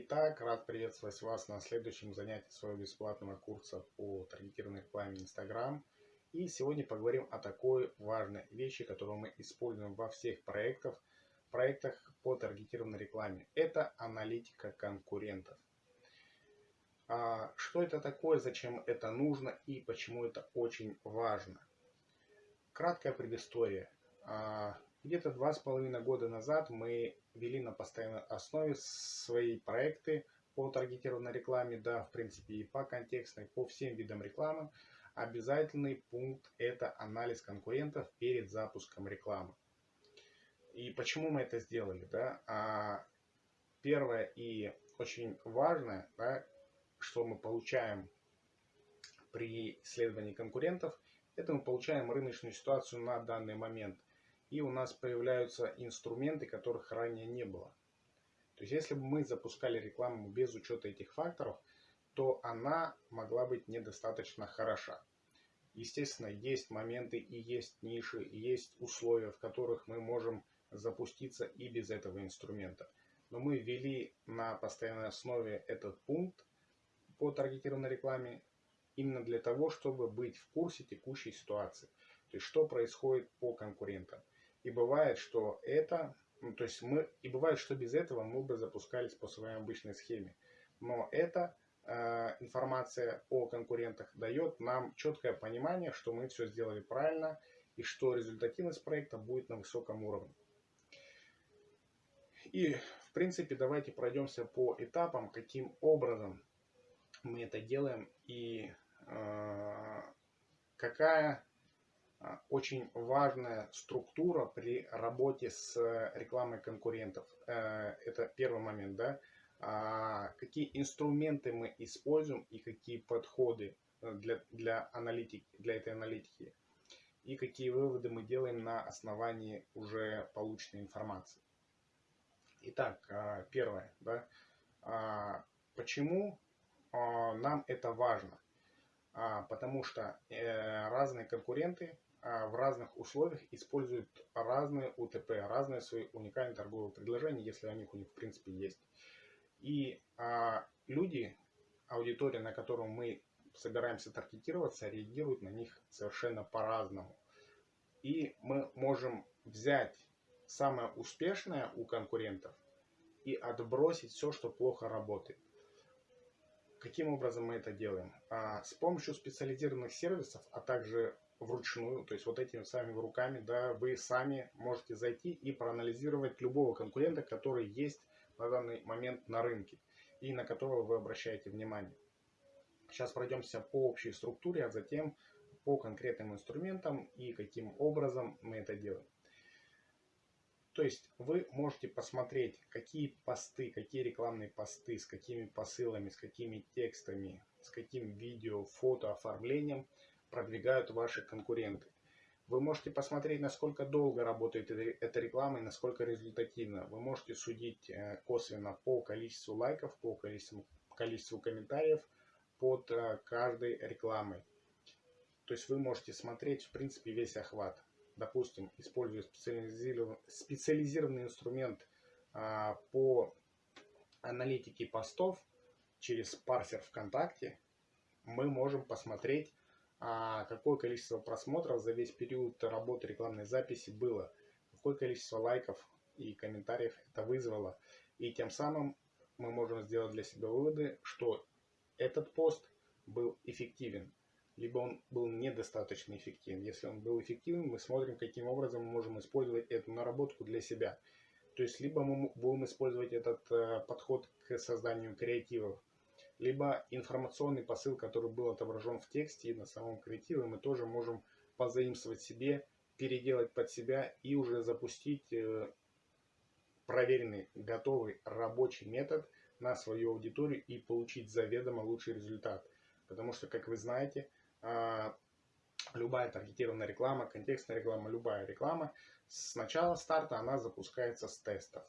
Итак, рад приветствовать вас на следующем занятии своего бесплатного курса по таргетированной рекламе Instagram. И сегодня поговорим о такой важной вещи, которую мы используем во всех проектах, проектах по таргетированной рекламе. Это аналитика конкурентов. А, что это такое, зачем это нужно и почему это очень важно? Краткая предыстория. А, где-то два с половиной года назад мы вели на постоянной основе свои проекты по таргетированной рекламе, да, в принципе и по контекстной, по всем видам рекламы. Обязательный пункт – это анализ конкурентов перед запуском рекламы. И почему мы это сделали? Да? А первое и очень важное, да, что мы получаем при исследовании конкурентов, это мы получаем рыночную ситуацию на данный момент и у нас появляются инструменты, которых ранее не было. То есть если бы мы запускали рекламу без учета этих факторов, то она могла быть недостаточно хороша. Естественно, есть моменты и есть ниши, и есть условия, в которых мы можем запуститься и без этого инструмента. Но мы ввели на постоянной основе этот пункт по таргетированной рекламе именно для того, чтобы быть в курсе текущей ситуации. То есть что происходит по конкурентам. И бывает, что это, ну, то есть мы, и бывает, что без этого мы бы запускались по своей обычной схеме. Но эта э, информация о конкурентах дает нам четкое понимание, что мы все сделали правильно и что результативность проекта будет на высоком уровне. И, в принципе, давайте пройдемся по этапам, каким образом мы это делаем и э, какая очень важная структура при работе с рекламой конкурентов. Э, это первый момент, да. А, какие инструменты мы используем и какие подходы э, для, для, аналитики, для этой аналитики. И какие выводы мы делаем на основании уже полученной информации. Итак, а, первое. Да, почему нам это важно? Потому что э, разные конкуренты а, в разных условиях используют разные УТП, разные свои уникальные торговые предложения, если они у них в принципе есть. И а, люди, аудитория, на которую мы собираемся таргетироваться, реагируют на них совершенно по-разному. И мы можем взять самое успешное у конкурентов и отбросить все, что плохо работает. Каким образом мы это делаем? А, с помощью специализированных сервисов, а также вручную, то есть вот этими самыми руками, да, вы сами можете зайти и проанализировать любого конкурента, который есть на данный момент на рынке и на которого вы обращаете внимание. Сейчас пройдемся по общей структуре, а затем по конкретным инструментам и каким образом мы это делаем. То есть вы можете посмотреть, какие посты, какие рекламные посты, с какими посылами, с какими текстами, с каким видео, фото, оформлением – продвигают ваши конкуренты. Вы можете посмотреть, насколько долго работает эта реклама и насколько результативно. Вы можете судить э, косвенно по количеству лайков, по количеству, количеству комментариев под э, каждой рекламой. То есть вы можете смотреть, в принципе, весь охват. Допустим, используя специализированный, специализированный инструмент а, по аналитике постов через парсер ВКонтакте, мы можем посмотреть какое количество просмотров за весь период работы рекламной записи было, какое количество лайков и комментариев это вызвало. И тем самым мы можем сделать для себя выводы, что этот пост был эффективен, либо он был недостаточно эффективен. Если он был эффективен, мы смотрим, каким образом мы можем использовать эту наработку для себя. То есть, либо мы будем использовать этот э, подход к созданию креативов, либо информационный посыл, который был отображен в тексте и на самом креативе, мы тоже можем позаимствовать себе, переделать под себя и уже запустить э, проверенный, готовый рабочий метод на свою аудиторию и получить заведомо лучший результат. Потому что, как вы знаете, а, любая таргетированная реклама, контекстная реклама, любая реклама, с начала старта она запускается с тестов.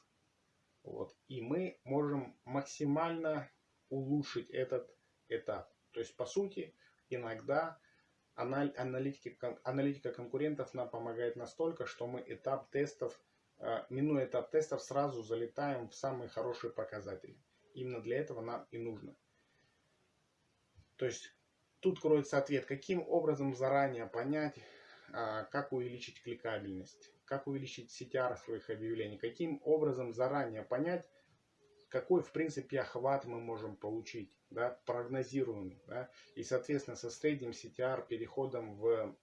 Вот. И мы можем максимально улучшить этот этап. То есть, по сути, иногда аналитика, аналитика конкурентов нам помогает настолько, что мы этап тестов, э, минуя этап тестов, сразу залетаем в самые хорошие показатели. Именно для этого нам и нужно. То есть тут кроется ответ, каким образом заранее понять, а, как увеличить кликабельность, как увеличить CTR своих объявлений, каким образом заранее понять, какой, в принципе, охват мы можем получить, да, прогнозируемый, да, и, соответственно, со средним CTR переходом в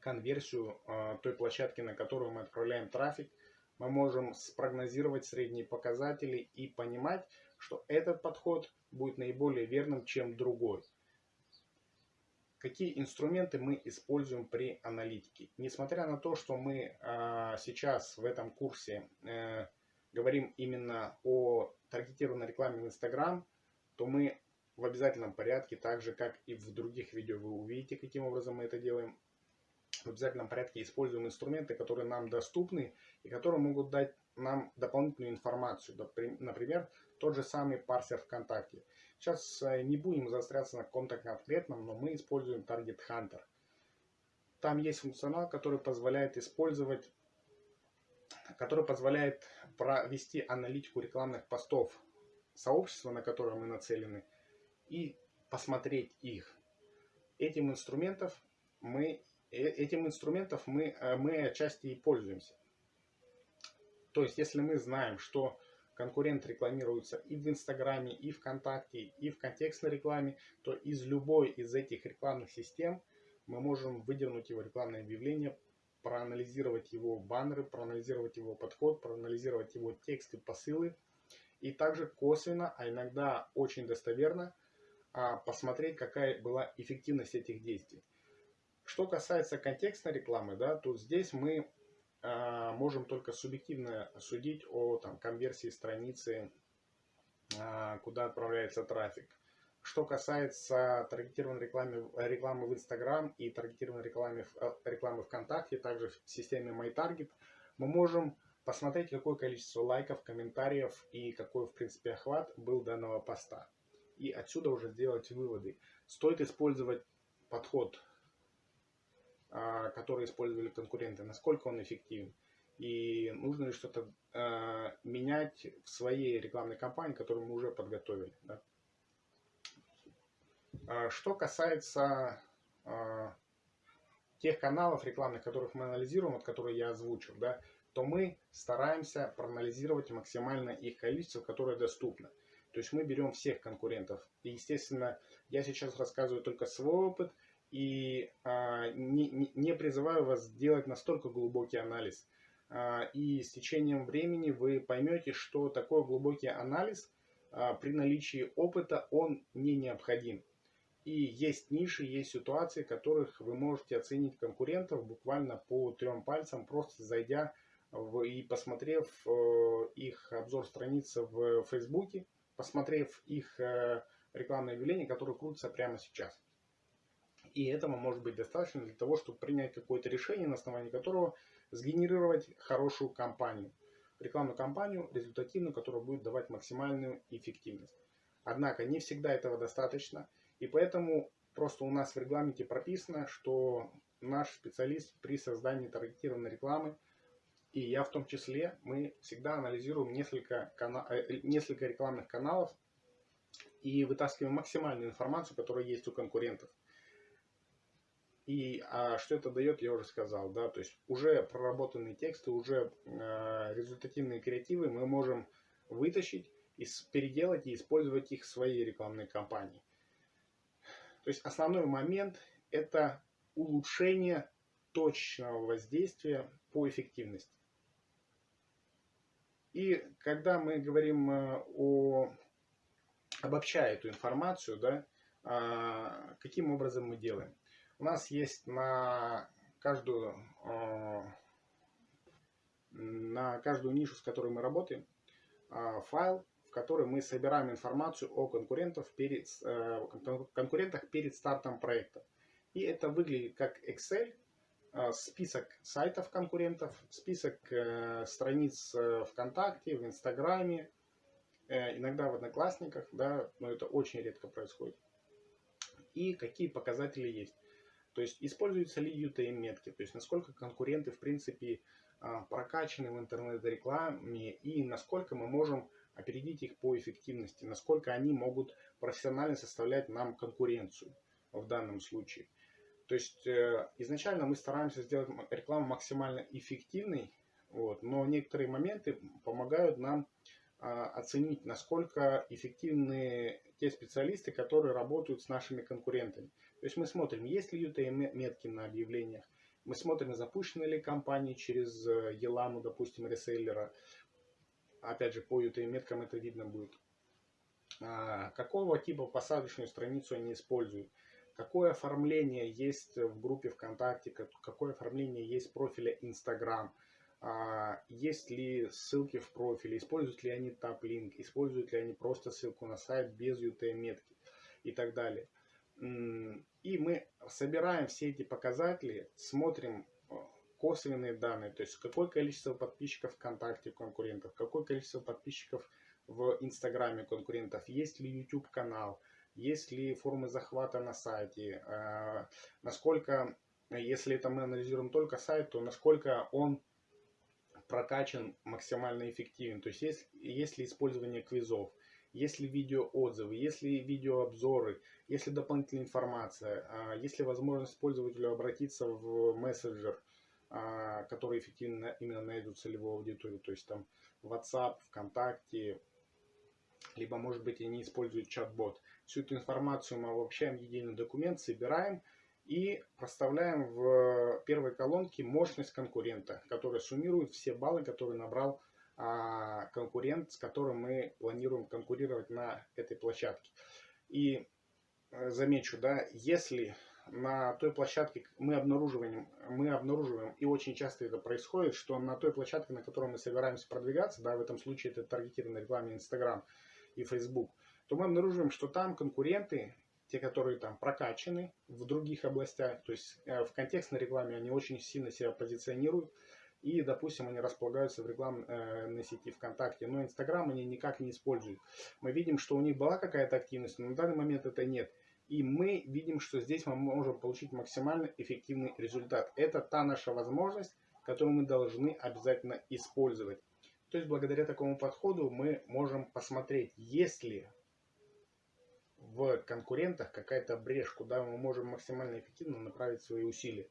конверсию э, той площадки, на которую мы отправляем трафик, мы можем спрогнозировать средние показатели и понимать, что этот подход будет наиболее верным, чем другой. Какие инструменты мы используем при аналитике? Несмотря на то, что мы э, сейчас в этом курсе э, говорим именно о таргетированной рекламе в Instagram, то мы в обязательном порядке, так же как и в других видео вы увидите, каким образом мы это делаем, в обязательном порядке используем инструменты, которые нам доступны и которые могут дать нам дополнительную информацию. Например, тот же самый парсер ВКонтакте. Сейчас э, не будем заостряться на каком-то конкретном, но мы используем Target Hunter. Там есть функционал, который позволяет использовать, который позволяет провести аналитику рекламных постов сообщества, на которое мы нацелены, и посмотреть их. Этим инструментов мы Э, этим инструментов мы, э, мы отчасти и пользуемся. То есть, если мы знаем, что конкурент рекламируется и в Инстаграме, и ВКонтакте, и в контекстной рекламе, то из любой из этих рекламных систем мы можем выдернуть его рекламное объявление, проанализировать его баннеры, проанализировать его подход, проанализировать его тексты, посылы, и также косвенно, а иногда очень достоверно а, посмотреть, какая была эффективность этих действий. Что касается контекстной рекламы, да, то здесь мы э, можем только субъективно судить о там, конверсии страницы, э, куда отправляется трафик. Что касается таргетированной рекламы, рекламы в Instagram и таргетированной рекламы, э, рекламы ВКонтакте, также в системе MyTarget, мы можем посмотреть, какое количество лайков, комментариев и какой, в принципе, охват был данного поста. И отсюда уже сделать выводы. Стоит использовать подход а, которые использовали конкуренты, насколько он эффективен. И нужно ли что-то э, менять в своей рекламной кампании, которую мы уже подготовили. Да? А, что касается э, тех каналов рекламных, которых мы анализируем, вот которые я озвучил, да, то мы стараемся проанализировать максимально их количество, которое доступно. То есть мы берем всех конкурентов. И, естественно, я сейчас рассказываю только свой опыт – и а, не, не призываю вас делать настолько глубокий анализ. А, и с течением времени вы поймете, что такой глубокий анализ а, при наличии опыта он не необходим. И есть ниши, есть ситуации, в которых вы можете оценить конкурентов буквально по трем пальцам, просто зайдя в, и посмотрев э, их обзор страницы в Фейсбуке, посмотрев их э, рекламное объявление, которое крутится прямо сейчас. И этого может быть достаточно для того, чтобы принять какое-то решение, на основании которого сгенерировать хорошую кампанию. Рекламную кампанию, результативную, которая будет давать максимальную эффективность. Однако не всегда этого достаточно. И поэтому просто у нас в регламенте прописано, что наш специалист при создании таргетированной рекламы, и я в том числе, мы всегда анализируем несколько, кана э, несколько рекламных каналов и вытаскиваем максимальную информацию, которая есть у конкурентов. И а что это дает, я уже сказал, да, то есть уже проработанные тексты, уже э, результативные креативы мы можем вытащить, и переделать и использовать их в своей рекламной кампании. То есть основной момент это улучшение точного воздействия по эффективности. И когда мы говорим э, о обобщая эту информацию, да, а, каким образом мы делаем? У нас есть на каждую, э, на каждую нишу, с которой мы работаем, э, файл, в который мы собираем информацию о конкурентах перед, э, конкурентах перед стартом проекта. И это выглядит как Excel, список сайтов конкурентов, список страниц ВКонтакте, в Инстаграме, иногда в Одноклассниках, да, но это очень редко происходит. И какие показатели есть. То есть используются ли UTM-метки, то есть насколько конкуренты в принципе прокачаны в интернет-рекламе и насколько мы можем опередить их по эффективности, насколько они могут профессионально составлять нам конкуренцию в данном случае. То есть э, изначально мы стараемся сделать рекламу максимально эффективной, вот, но некоторые моменты помогают нам а, оценить, насколько эффективны те специалисты, которые работают с нашими конкурентами. То есть мы смотрим, есть ли UTM-метки на объявлениях, мы смотрим, запущены ли компании через Еламу, допустим, реселлера. Опять же, по UTM-меткам это видно будет. А, какого типа посадочную страницу они используют. Какое оформление есть в группе ВКонтакте, какое оформление есть в профиле Инстаграм. А, есть ли ссылки в профиле, используют ли они таплинк, используют ли они просто ссылку на сайт без UTM-метки и так далее. И мы собираем все эти показатели, смотрим косвенные данные, то есть какое количество подписчиков ВКонтакте конкурентов, какое количество подписчиков в Инстаграме конкурентов, есть ли YouTube канал, есть ли формы захвата на сайте, э, насколько, если это мы анализируем только сайт, то насколько он прокачан максимально эффективен. То есть есть, есть ли использование квизов, есть ли видеоотзывы, есть ли видеообзоры, есть ли дополнительная информация, а, есть ли возможность пользователю обратиться в мессенджер, а, который эффективно именно на эту целевую аудиторию, то есть там WhatsApp, ВКонтакте, либо может быть они используют чат-бот. Всю эту информацию мы обобщаем в единый документ, собираем и проставляем в первой колонке мощность конкурента, которая суммирует все баллы, которые набрал а, конкурент, с которым мы планируем конкурировать на этой площадке. И э, замечу, да, если на той площадке мы обнаруживаем, мы обнаруживаем, и очень часто это происходит, что на той площадке, на которой мы собираемся продвигаться, да, в этом случае это таргетированная реклама Instagram и Facebook, то мы обнаруживаем, что там конкуренты те, которые там прокачаны в других областях, то есть э, в контекстной рекламе они очень сильно себя позиционируют, и, допустим, они располагаются в рекламной э, сети ВКонтакте, но Инстаграм они никак не используют. Мы видим, что у них была какая-то активность, но на данный момент это нет. И мы видим, что здесь мы можем получить максимально эффективный результат. Это та наша возможность, которую мы должны обязательно использовать. То есть, благодаря такому подходу мы можем посмотреть, есть ли в конкурентах какая-то брешь, куда мы можем максимально эффективно направить свои усилия.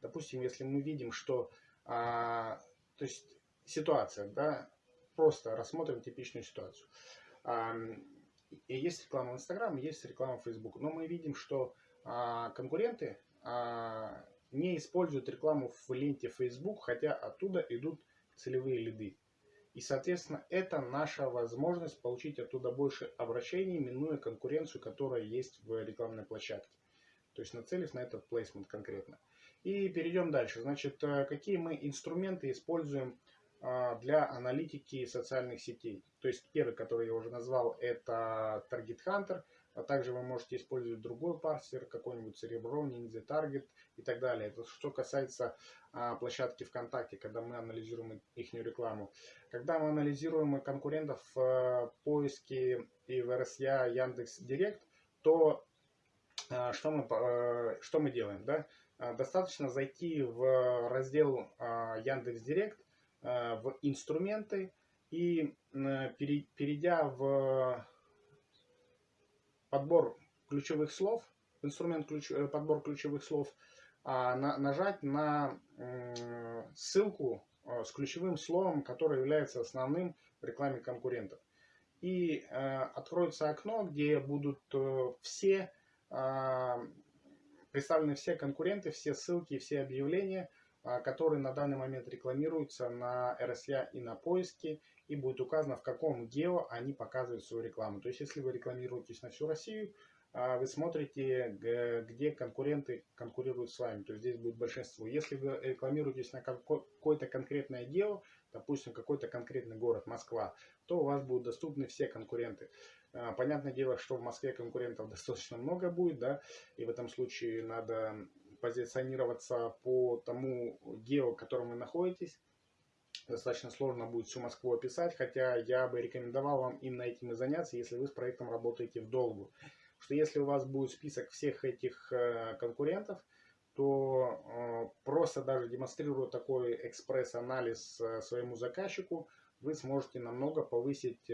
Допустим, если мы видим, что а, то есть ситуация, да, просто рассмотрим типичную ситуацию. А, есть реклама в Инстаграм, есть реклама в Фейсбук, но мы видим, что а, конкуренты а, не используют рекламу в ленте Facebook, хотя оттуда идут целевые лиды. И, соответственно, это наша возможность получить оттуда больше обращений, минуя конкуренцию, которая есть в рекламной площадке. То есть нацелив на этот плейсмент конкретно. И перейдем дальше. Значит, э, какие мы инструменты используем для аналитики социальных сетей. То есть первый, который я уже назвал, это Target Hunter – а также вы можете использовать другой парсер, какой-нибудь Cerebro, Ninja Target и так далее. Это что касается а, площадки ВКонтакте, когда мы анализируем их рекламу. Когда мы анализируем конкурентов в э, поиске и в RSA Яндекс Директ, то а, что, мы, а, что мы делаем? Да? А, достаточно зайти в раздел а, Яндекс Директ, а, в инструменты и перейдя в подбор ключевых слов, инструмент ключ, э, подбор ключевых слов, а, на, нажать на э, ссылку э, с ключевым словом, которое является основным в рекламе конкурентов. И э, откроется окно, где будут э, все э, представлены все конкуренты, все ссылки, все объявления, э, которые на данный момент рекламируются на RSA и на поиске и будет указано, в каком гео они показывают свою рекламу. То есть, если вы рекламируетесь на всю Россию, а, вы смотрите, где конкуренты конкурируют с вами. То есть, здесь будет большинство. Если вы рекламируетесь на какое-то конкретное гео, допустим, какой-то конкретный город, Москва, то у вас будут доступны все конкуренты. А, понятное дело, что в Москве конкурентов достаточно много будет, да, и в этом случае надо позиционироваться по тому гео, в котором вы находитесь достаточно сложно будет всю Москву описать, хотя я бы рекомендовал вам именно этим и заняться, если вы с проектом работаете в долгу. Что если у вас будет список всех этих э, конкурентов, то э, просто даже демонстрируя такой экспресс-анализ э, своему заказчику, вы сможете намного повысить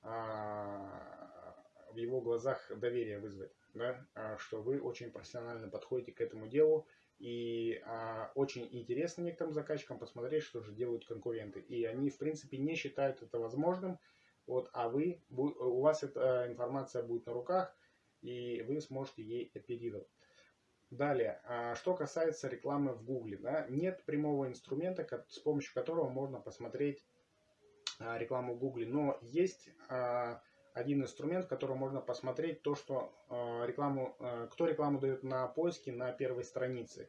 а, в его глазах доверие вызвать, да, а, что вы очень профессионально подходите к этому делу, и а, очень интересно некоторым заказчикам посмотреть, что же делают конкуренты. И они, в принципе, не считают это возможным, вот, а вы, у вас эта информация будет на руках, и вы сможете ей оперировать. Далее, а, что касается рекламы в Google, да, нет прямого инструмента, с помощью которого можно посмотреть а, рекламу в Google, но есть а, один инструмент, в котором можно посмотреть то, что рекламу, кто рекламу дает на поиске на первой странице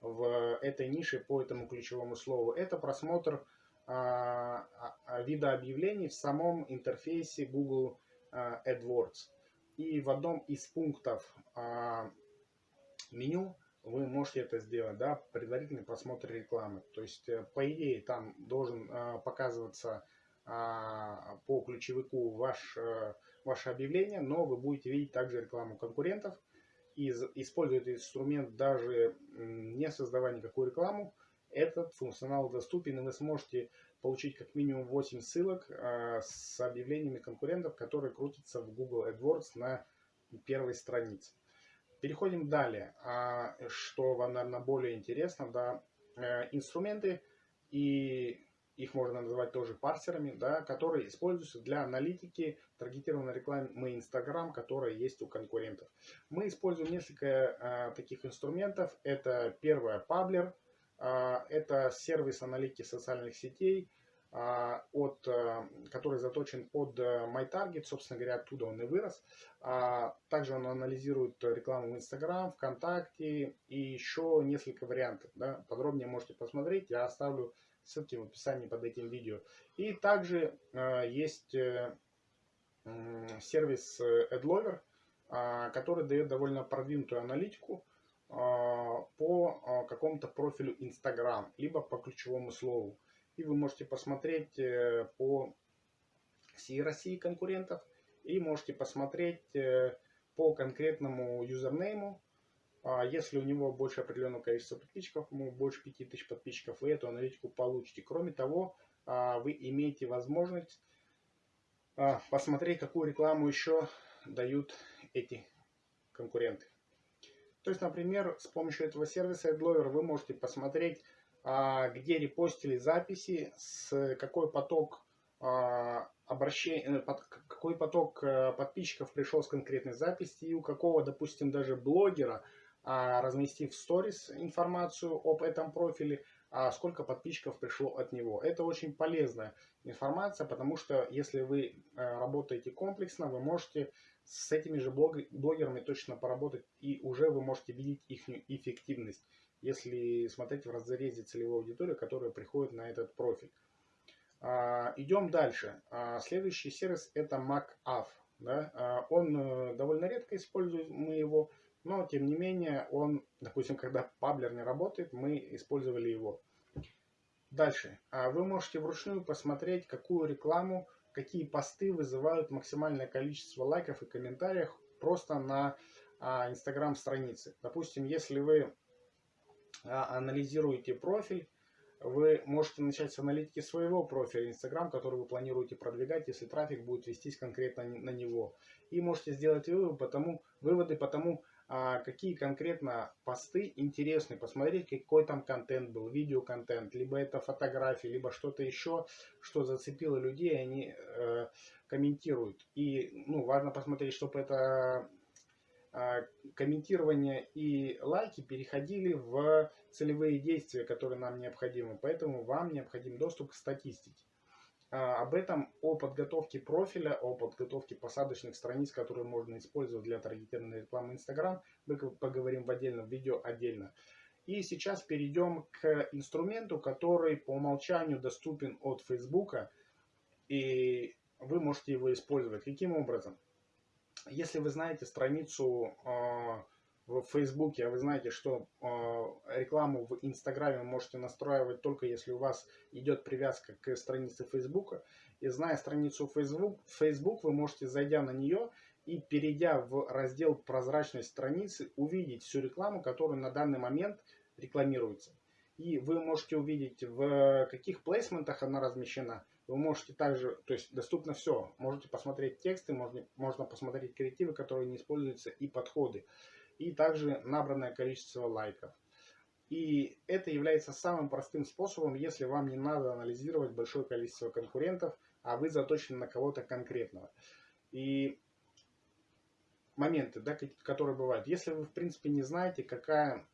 в этой нише по этому ключевому слову. Это просмотр вида объявлений в самом интерфейсе Google AdWords. И в одном из пунктов меню вы можете это сделать, да, предварительный просмотр рекламы. То есть, э, по идее, там должен э, показываться а, по ключевику ваш, э, ваше объявление, но вы будете видеть также рекламу конкурентов. И используя этот инструмент, даже не создавая никакую рекламу, этот функционал доступен, и вы сможете получить как минимум 8 ссылок с объявлениями конкурентов, которые крутятся в Google AdWords на первой странице. Переходим далее. А, что вам, наверное, более интересно, да, э, инструменты, и их можно называть тоже парсерами, да, которые используются для аналитики таргетированной рекламы Instagram, которая есть у конкурентов. Мы используем несколько а, таких инструментов. Это первое, Pabler, а, это сервис аналитики социальных сетей, а, от, э, который заточен под э, MyTarget, собственно говоря, оттуда он и вырос. Также он анализирует рекламу в Instagram, ВКонтакте и еще несколько вариантов. Да. Подробнее можете посмотреть, я оставлю ссылки в описании под этим видео. И также э, есть сервис AdLover, а, который дает довольно продвинутую аналитику по какому-то профилю Instagram, либо по ключевому слову. И вы можете посмотреть э, по всей России конкурентов. И можете посмотреть э, по конкретному юзернейму. А если у него больше определенного количества подписчиков, ему больше 5000 подписчиков, вы эту аналитику получите. Кроме того, а, вы имеете возможность а, посмотреть, какую рекламу еще дают эти конкуренты. То есть, например, с помощью этого сервиса AdLover вы можете посмотреть а, где репостили записи, с какой поток обращений, э, какой поток э, подписчиков пришел с конкретной записи, и у какого, допустим, даже блогера, разместив в сторис информацию об этом профиле, сколько подписчиков пришло от него. Это очень полезная информация, потому что если вы э, работаете комплексно, вы можете с этими же блогерами точно поработать, и уже вы можете видеть их эффективность если смотреть в разрезе целевой аудитории, которая приходит на этот профиль. А, идем дальше. А, следующий сервис это? А, он э, довольно редко используем мы его, но тем не менее он, допустим, когда паблер не работает, мы использовали его. Дальше. Вы можете вручную посмотреть, какую рекламу, какие посты вызывают максимальное количество лайков и комментариев просто на Instagram странице. Допустим, если вы а, анализируете профиль, вы можете начать с аналитики своего профиля Instagram, который вы планируете продвигать, если трафик будет вестись конкретно на него. И можете сделать выводы по тому, выводы по тому, а, какие конкретно посты интересны, посмотреть, какой там контент был, видеоконтент, либо это фотографии, либо что-то еще, что зацепило людей, они э, комментируют. И ну, важно посмотреть, чтобы это а, комментирование и лайки переходили в целевые действия, которые нам необходимы. Поэтому вам необходим доступ к статистике. А, об этом, о подготовке профиля, о подготовке посадочных страниц, которые можно использовать для таргетированной рекламы Instagram, мы поговорим в отдельном видео отдельно. И сейчас перейдем к инструменту, который по умолчанию доступен от Facebook, и вы можете его использовать. Каким образом? если вы знаете страницу э, в Фейсбуке, а вы знаете, что э, рекламу в Инстаграме можете настраивать только если у вас идет привязка к странице Фейсбука, и зная страницу Facebook, Facebook вы можете, зайдя на нее и перейдя в раздел «Прозрачность страницы», увидеть всю рекламу, которая на данный момент рекламируется. И вы можете увидеть, в каких плейсментах она размещена. Вы можете также, то есть доступно все. Можете посмотреть тексты, можно, можно посмотреть креативы, которые не используются, и подходы. И также набранное количество лайков. И это является самым простым способом, если вам не надо анализировать большое количество конкурентов, а вы заточены на кого-то конкретного. И моменты, да, которые бывают. Если вы, в принципе, не знаете, какая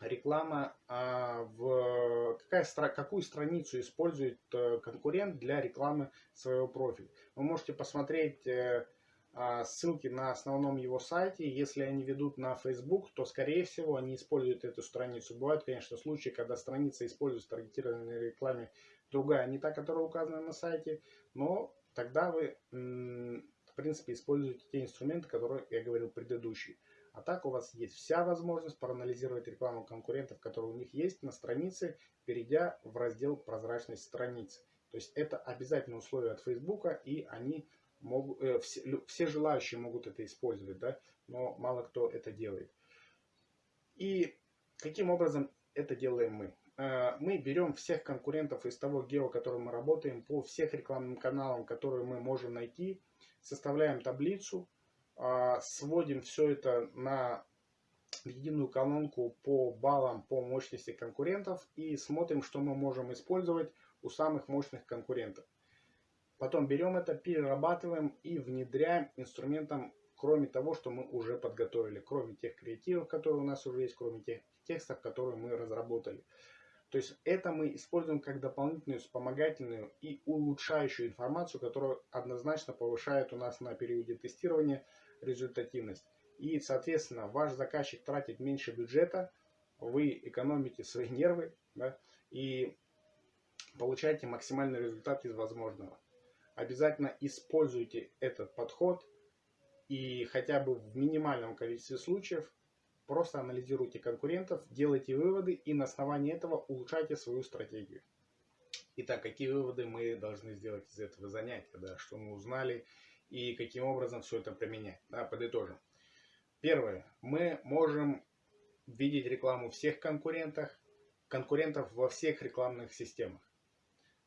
реклама, а, в, какая, какую страницу использует э, конкурент для рекламы своего профиля. Вы можете посмотреть э, ссылки на основном его сайте. Если они ведут на Facebook, то, скорее всего, они используют эту страницу. Бывают, конечно, случаи, когда страница используется в таргетированной рекламе другая, не та, которая указана на сайте, но тогда вы, в принципе, используете те инструменты, которые я говорил предыдущие. А так у вас есть вся возможность проанализировать рекламу конкурентов, которые у них есть на странице, перейдя в раздел «Прозрачность страницы». То есть это обязательное условие от Facebook, и они могут, э, все, все желающие могут это использовать, да, но мало кто это делает. И каким образом это делаем мы? Э, мы берем всех конкурентов из того гео, которым мы работаем, по всех рекламным каналам, которые мы можем найти, составляем таблицу, э, сводим все это на единую колонку по баллам, по мощности конкурентов и смотрим, что мы можем использовать у самых мощных конкурентов. Потом берем это, перерабатываем и внедряем инструментом, кроме того, что мы уже подготовили, кроме тех креативов, которые у нас уже есть, кроме тех текстов, которые мы разработали. То есть это мы используем как дополнительную вспомогательную и улучшающую информацию, которая однозначно повышает у нас на периоде тестирования результативность. И, соответственно, ваш заказчик тратит меньше бюджета, вы экономите свои нервы да, и получаете максимальный результат из возможного обязательно используйте этот подход и хотя бы в минимальном количестве случаев просто анализируйте конкурентов, делайте выводы и на основании этого улучшайте свою стратегию. Итак, какие выводы мы должны сделать из этого занятия, да, что мы узнали и каким образом все это применять. Да, подытожим. Первое. Мы можем видеть рекламу всех конкурентах, конкурентов во всех рекламных системах.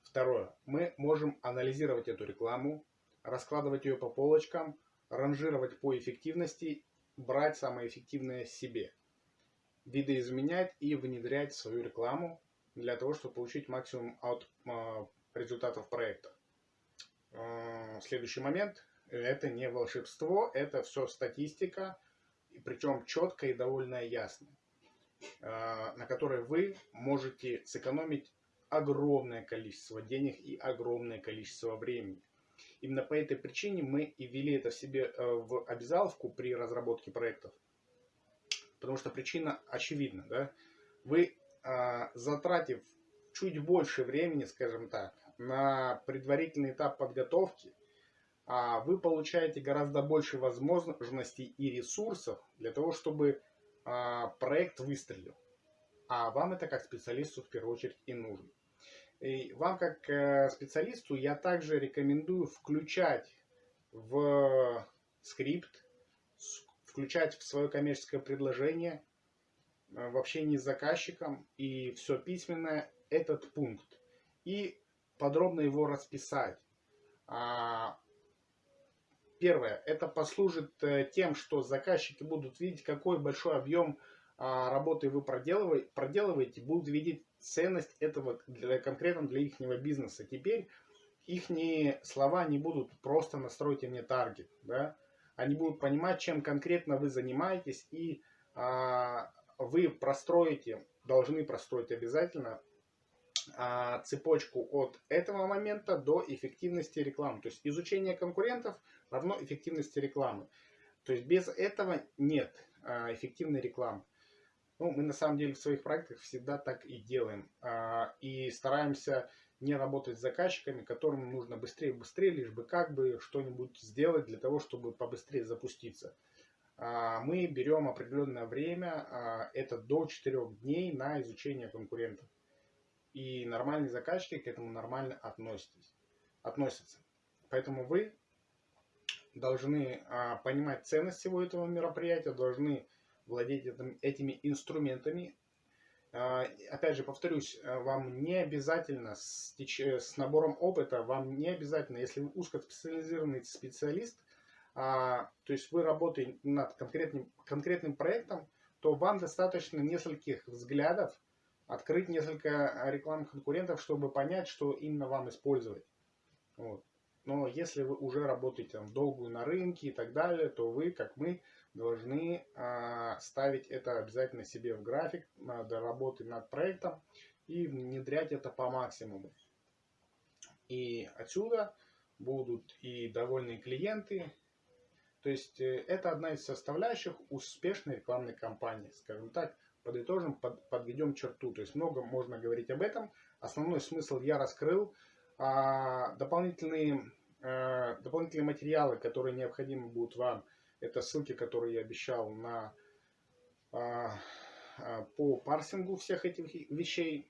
Второе. Мы можем анализировать эту рекламу, раскладывать ее по полочкам, ранжировать по эффективности, брать самое эффективное себе, видоизменять и внедрять свою рекламу для того, чтобы получить максимум от э, результатов проекта. Э, следующий момент. Это не волшебство, это все статистика, причем четкая и довольно ясная, на которой вы можете сэкономить огромное количество денег и огромное количество времени. Именно по этой причине мы и ввели это в себе э, в обязаловку при разработке проектов. Потому что причина очевидна. Да? Вы, а, затратив чуть больше времени, скажем так, на предварительный этап подготовки, а, вы получаете гораздо больше возможностей и ресурсов для того, чтобы а, проект выстрелил. А вам это как специалисту в первую очередь и нужно. Вам как э, специалисту я также рекомендую включать в скрипт, включать в свое коммерческое предложение э, в общении с заказчиком и все письменное этот пункт. И подробно его расписать. А, первое, это послужит э, тем, что заказчики будут видеть, какой большой объем работы вы проделываете, будут видеть ценность этого для, конкретно для их бизнеса. Теперь их слова не будут просто настройте мне таргет, да? они будут понимать, чем конкретно вы занимаетесь, и а, вы простроите, должны простроить обязательно а, цепочку от этого момента до эффективности рекламы. То есть изучение конкурентов равно эффективности рекламы. То есть без этого нет а, эффективной рекламы. Ну, мы на самом деле в своих проектах всегда так и делаем. А, и стараемся не работать с заказчиками, которым нужно быстрее, быстрее, лишь бы как бы что-нибудь сделать для того, чтобы побыстрее запуститься. А, мы берем определенное время, а, это до 4 дней на изучение конкурентов. И нормальные заказчики к этому нормально относитесь, относятся. Поэтому вы должны понимать ценность всего этого мероприятия, должны владеть этим, этими инструментами, а, опять же, повторюсь, э, вам не обязательно с, с набором опыта, вам не обязательно, если вы узкоспециализированный специалист, а, то есть вы работаете над конкретным, конкретным проектом, то вам достаточно нескольких взглядов открыть несколько рекламных конкурентов, чтобы понять, что именно вам использовать. Вот. Но если вы уже работаете там, долгую на рынке и так далее, то вы, как мы, должны э, ставить это обязательно себе в график э, до работы над проектом и внедрять это по максимуму. И отсюда будут и довольные клиенты. То есть э, это одна из составляющих успешной рекламной кампании. Скажем так, подытожим, под, подведем черту. То есть много можно говорить об этом. Основной смысл я раскрыл. А, дополнительные, а, дополнительные материалы, которые необходимы будут вам, это ссылки, которые я обещал на, а, а, по парсингу всех этих вещей.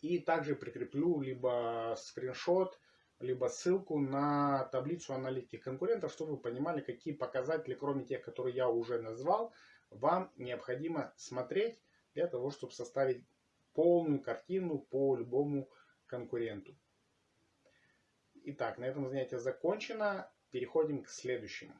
И также прикреплю либо скриншот, либо ссылку на таблицу аналитики конкурентов, чтобы вы понимали, какие показатели, кроме тех, которые я уже назвал, вам необходимо смотреть для того, чтобы составить полную картину по любому конкуренту. Итак, на этом занятие закончено. Переходим к следующему.